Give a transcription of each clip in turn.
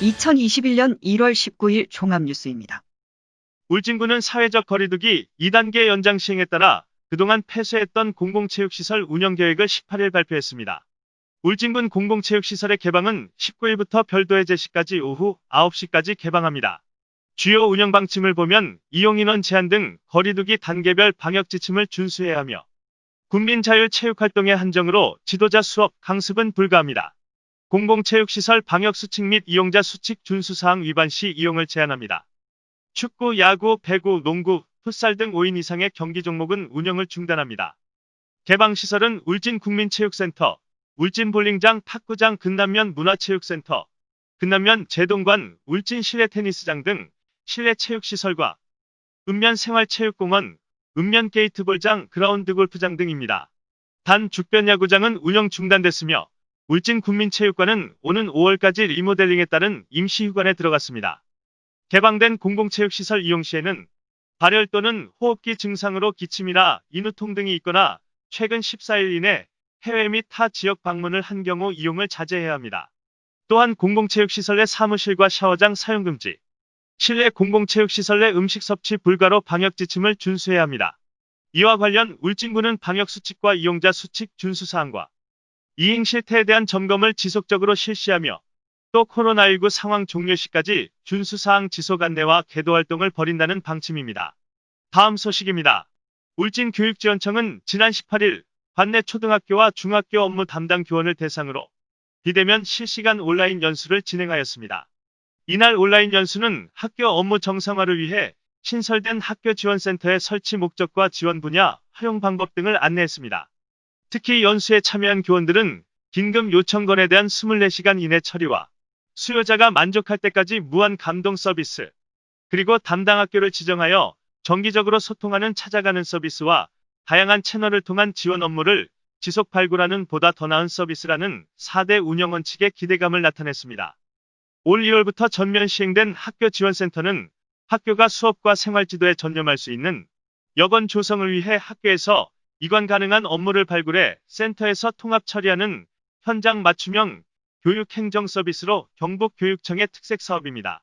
2021년 1월 19일 종합뉴스입니다. 울진군은 사회적 거리두기 2단계 연장 시행에 따라 그동안 폐쇄했던 공공체육시설 운영계획을 18일 발표했습니다. 울진군 공공체육시설의 개방은 19일부터 별도의 제시까지 오후 9시까지 개방합니다. 주요 운영 방침을 보면 이용인원 제한 등 거리두기 단계별 방역 지침을 준수해야 하며 군민 자율 체육활동의 한정으로 지도자 수업, 강습은 불가합니다. 공공체육시설 방역수칙 및 이용자 수칙 준수사항 위반 시 이용을 제한합니다. 축구, 야구, 배구, 농구, 풋살 등 5인 이상의 경기 종목은 운영을 중단합니다. 개방시설은 울진국민체육센터, 울진볼링장, 탁구장, 근남면 문화체육센터, 근남면 제동관, 울진 실내 테니스장 등 실내 체육시설과 읍면 생활체육공원, 읍면 게이트볼장, 그라운드 골프장 등입니다. 단 죽변야구장은 운영 중단됐으며 울진국민체육관은 오는 5월까지 리모델링에 따른 임시휴관에 들어갔습니다. 개방된 공공체육시설 이용 시에는 발열 또는 호흡기 증상으로 기침이나 인후통 등이 있거나 최근 14일 이내 해외 및 타 지역 방문을 한 경우 이용을 자제해야 합니다. 또한 공공체육시설 내 사무실과 샤워장 사용 금지, 실내 공공체육시설 내 음식 섭취 불가로 방역 지침을 준수해야 합니다. 이와 관련 울진군은 방역 수칙과 이용자 수칙 준수 사항과 이행 실태에 대한 점검을 지속적으로 실시하며 또 코로나19 상황 종료 시까지 준수사항 지속 안내와 개도 활동을 벌인다는 방침입니다. 다음 소식입니다. 울진교육지원청은 지난 18일 관내 초등학교와 중학교 업무 담당 교원을 대상으로 비대면 실시간 온라인 연수를 진행하였습니다. 이날 온라인 연수는 학교 업무 정상화를 위해 신설된 학교 지원센터의 설치 목적과 지원 분야, 활용 방법 등을 안내했습니다. 특히 연수에 참여한 교원들은 긴급 요청건에 대한 24시간 이내 처리와 수요자가 만족할 때까지 무한 감동 서비스, 그리고 담당 학교를 지정하여 정기적으로 소통하는 찾아가는 서비스와 다양한 채널을 통한 지원 업무를 지속 발굴하는 보다 더 나은 서비스라는 4대 운영 원칙의 기대감을 나타냈습니다. 올 2월부터 전면 시행된 학교 지원센터는 학교가 수업과 생활 지도에 전념할 수 있는 여건 조성을 위해 학교에서 이관 가능한 업무를 발굴해 센터에서 통합 처리하는 현장 맞춤형 교육행정 서비스로 경북교육청의 특색 사업입니다.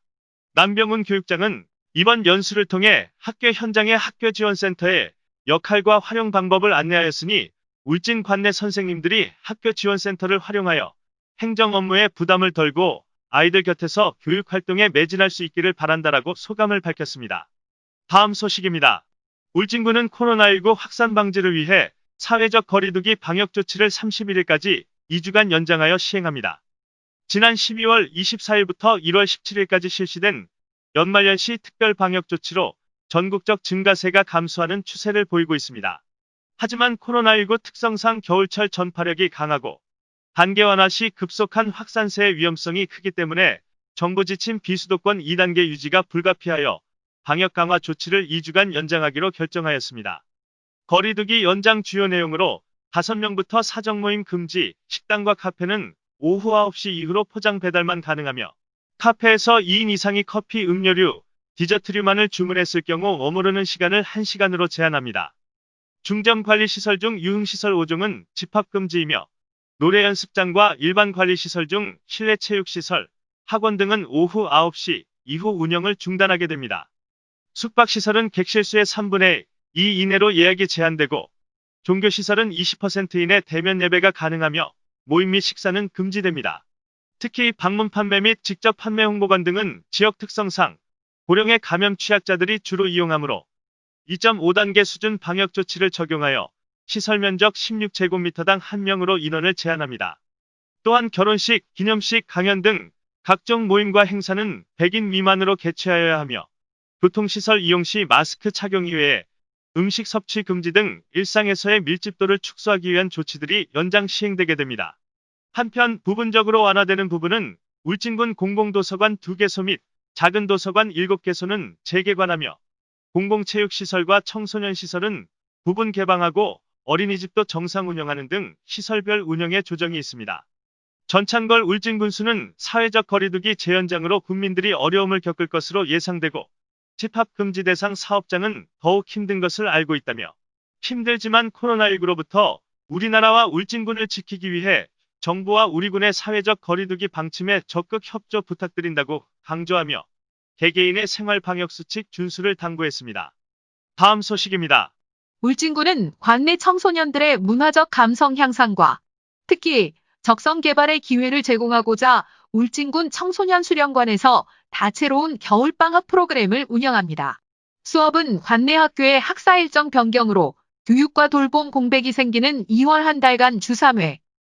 남병훈 교육장은 이번 연수를 통해 학교 현장의 학교 지원센터의 역할과 활용 방법을 안내하였으니 울진 관내 선생님들이 학교 지원센터를 활용하여 행정 업무에 부담을 덜고 아이들 곁에서 교육 활동에 매진할 수 있기를 바란다라고 소감을 밝혔습니다. 다음 소식입니다. 울진군은 코로나19 확산 방지를 위해 사회적 거리두기 방역 조치를 31일까지 2주간 연장하여 시행합니다. 지난 12월 24일부터 1월 17일까지 실시된 연말연시 특별 방역 조치로 전국적 증가세가 감소하는 추세를 보이고 있습니다. 하지만 코로나19 특성상 겨울철 전파력이 강하고 단계 완화 시 급속한 확산세의 위험성이 크기 때문에 정부 지침 비수도권 2단계 유지가 불가피하여 방역 강화 조치를 2주간 연장하기로 결정하였습니다. 거리두기 연장 주요 내용으로 5명부터 사적 모임 금지, 식당과 카페는 오후 9시 이후로 포장 배달만 가능하며 카페에서 2인 이상이 커피, 음료류, 디저트류만을 주문했을 경우 머무르는 시간을 1시간으로 제한합니다. 중점 관리 시설 중 유흥시설 5종은 집합 금지이며 노래 연습장과 일반 관리 시설 중 실내 체육시설, 학원 등은 오후 9시 이후 운영을 중단하게 됩니다. 숙박시설은 객실수의 3분의 2 이내로 예약이 제한되고 종교시설은 20% 이내 대면 예배가 가능하며 모임 및 식사는 금지됩니다. 특히 방문 판매 및 직접 판매 홍보관 등은 지역 특성상 고령의 감염 취약자들이 주로 이용하므로 2.5단계 수준 방역 조치를 적용하여 시설 면적 16제곱미터당 1명으로 인원을 제한합니다. 또한 결혼식, 기념식, 강연 등 각종 모임과 행사는 100인 미만으로 개최하여야 하며 교통시설 이용 시 마스크 착용 이외에 음식 섭취 금지 등 일상에서의 밀집도를 축소하기 위한 조치들이 연장 시행되게 됩니다. 한편 부분적으로 완화되는 부분은 울진군 공공도서관 2개소 및 작은 도서관 7개소는 재개관하며 공공체육시설과 청소년시설은 부분 개방하고 어린이집도 정상 운영하는 등 시설별 운영에 조정이 있습니다. 전창걸 울진군수는 사회적 거리두기 재연장으로 국민들이 어려움을 겪을 것으로 예상되고 집합 금지 대상 사업장은 더욱 힘든 것을 알고 있다며 힘들지만 코로나19로부터 우리나라와 울진군을 지키기 위해 정부와 우리 군의 사회적 거리두기 방침에 적극 협조 부탁드린다고 강조하며 개개인의 생활 방역 수칙 준수를 당부했습니다. 다음 소식입니다. 울진군은 관내 청소년들의 문화적 감성 향상과 특히 적성 개발의 기회를 제공하고자 울진군 청소년 수련관에서 다채로운 겨울방학 프로그램을 운영합니다. 수업은 관내 학교의 학사 일정 변경으로 교육과 돌봄 공백이 생기는 2월 한 달간 주 3회,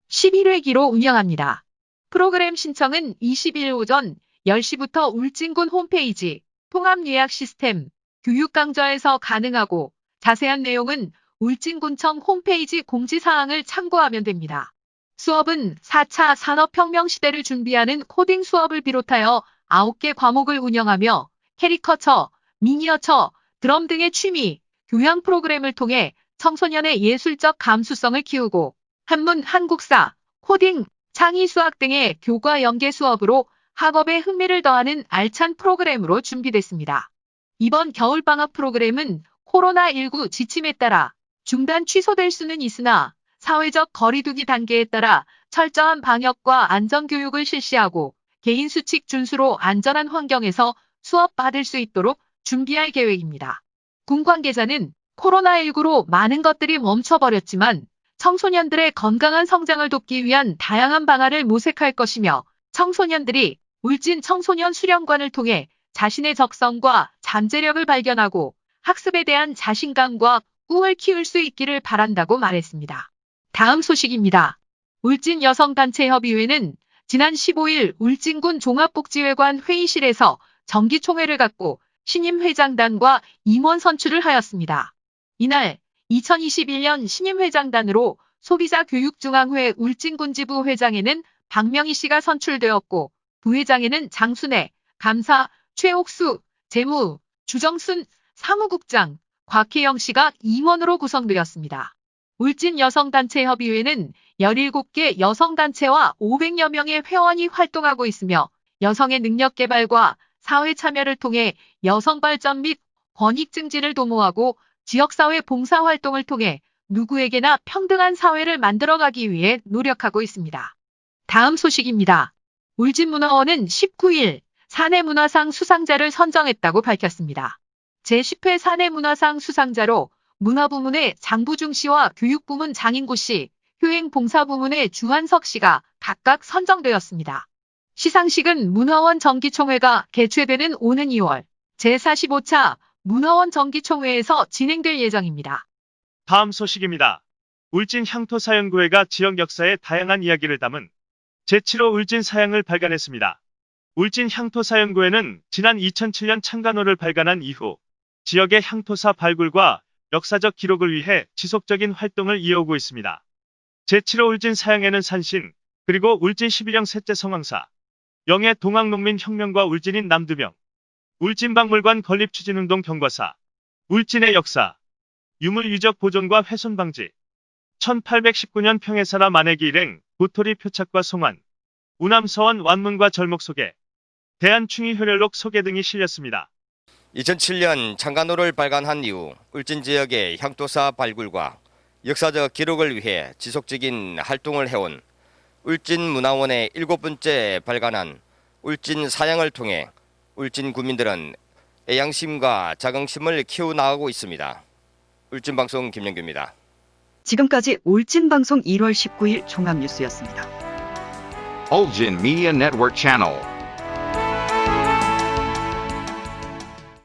11회기로 운영합니다. 프로그램 신청은 20일 오전 10시부터 울진군 홈페이지 통합예약 시스템 교육강좌에서 가능하고 자세한 내용은 울진군청 홈페이지 공지사항을 참고하면 됩니다. 수업은 4차 산업혁명 시대를 준비하는 코딩 수업을 비롯하여 9개 과목을 운영하며 캐리커처, 미니어처, 드럼 등의 취미, 교양 프로그램을 통해 청소년의 예술적 감수성을 키우고 한문, 한국사, 코딩, 창의 수학 등의 교과 연계 수업으로 학업에 흥미를 더하는 알찬 프로그램으로 준비됐습니다. 이번 겨울방학 프로그램은 코로나19 지침에 따라 중단 취소될 수는 있으나 사회적 거리두기 단계에 따라 철저한 방역과 안전교육을 실시하고 개인 수칙 준수로 안전한 환경에서 수업 받을 수 있도록 준비할 계획입니다. 군 관계자는 코로나19로 많은 것들이 멈춰버렸지만 청소년들의 건강한 성장을 돕기 위한 다양한 방안을 모색할 것이며 청소년들이 울진 청소년 수련관을 통해 자신의 적성과 잠재력을 발견하고 학습에 대한 자신감과 꿈을 키울 수 있기를 바란다고 말했습니다. 다음 소식입니다. 울진 여성단체협의회는 지난 15일 울진군 종합복지회관 회의실에서 정기총회를 갖고 신임 회장단과 임원 선출을 하였습니다. 이날 2021년 신임 회장단으로 소비자 교육중앙회 울진군 지부 회장에는 박명희 씨가 선출되었고 부회장에는 장순애, 감사, 최옥수, 재무, 주정순, 사무국장, 곽혜영 씨가 임원으로 구성되었습니다. 울진 여성단체협의회는 17개 여성단체와 500여 명의 회원이 활동하고 있으며 여성의 능력 개발과 사회 참여를 통해 여성 발전 및 권익 증진을 도모하고 지역사회 봉사활동을 통해 누구에게나 평등한 사회를 만들어가기 위해 노력하고 있습니다. 다음 소식입니다. 울진문화원은 19일 사내문화상 수상자를 선정했다고 밝혔습니다. 제10회 사내문화상 수상자로 문화부문의 장부중 씨와 교육부문 장인구 씨, 효행봉사부문의 주한석 씨가 각각 선정되었습니다. 시상식은 문화원 정기총회가 개최되는 오는 2월 제45차 문화원 정기총회에서 진행될 예정입니다. 다음 소식입니다. 울진 향토사연구회가 지역 역사의 다양한 이야기를 담은 제7호 울진 사양을 발간했습니다. 울진 향토사연구회는 지난 2007년 창간호를 발간한 이후 지역의 향토사 발굴과 역사적 기록을 위해 지속적인 활동을 이어오고 있습니다. 제7호 울진 사양에는 산신, 그리고 울진 11형 셋째 성황사, 영해 동학농민혁명과 울진인 남두명, 울진박물관 건립추진운동 경과사, 울진의 역사, 유물유적 보존과 훼손 방지, 1819년 평해사라 만해기 일행, 도토리 표착과 송환, 우남서원 완문과 절목 소개, 대한충의효렬록 소개 등이 실렸습니다. 2007년 창간호를 발간한 이후 울진 지역의 향토사 발굴과 역사적 기록을 위해 지속적인 활동을 해온 울진문화원의 일곱 번째 발간한 울진 사양을 통해 울진 구민들은 애양심과 자긍심을 키워나가고 있습니다. 울진방송 김영규입니다. 지금까지 울진방송 1월 19일 종합뉴스였습니다. Ulgin Media Network Channel.